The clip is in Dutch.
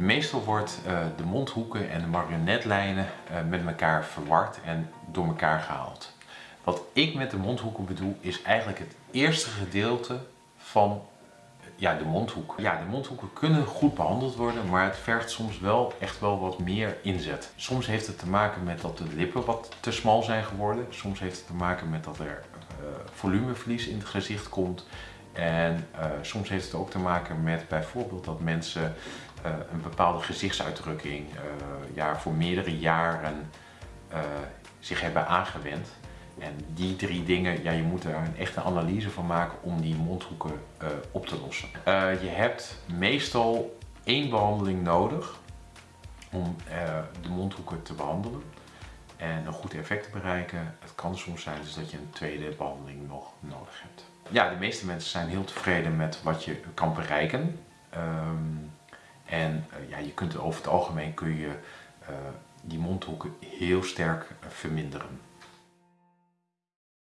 Meestal wordt uh, de mondhoeken en de marionetlijnen uh, met elkaar verward en door elkaar gehaald. Wat ik met de mondhoeken bedoel is eigenlijk het eerste gedeelte van ja, de mondhoek. Ja, de mondhoeken kunnen goed behandeld worden, maar het vergt soms wel echt wel wat meer inzet. Soms heeft het te maken met dat de lippen wat te smal zijn geworden. Soms heeft het te maken met dat er uh, volumeverlies in het gezicht komt. En uh, soms heeft het ook te maken met bijvoorbeeld dat mensen uh, een bepaalde gezichtsuitdrukking ja, voor meerdere jaren zich hebben aangewend. En die drie dingen, ja, je moet er een echte analyse van maken om die mondhoeken op te lossen. Je hebt meestal één behandeling nodig om de mondhoeken te behandelen en een goed effect te bereiken. Het kan soms zijn dus dat je een tweede behandeling nog nodig hebt. Ja, de meeste mensen zijn heel tevreden met wat je kan bereiken. Um, en ja, je kunt over het algemeen kun je die mondhoeken heel sterk verminderen.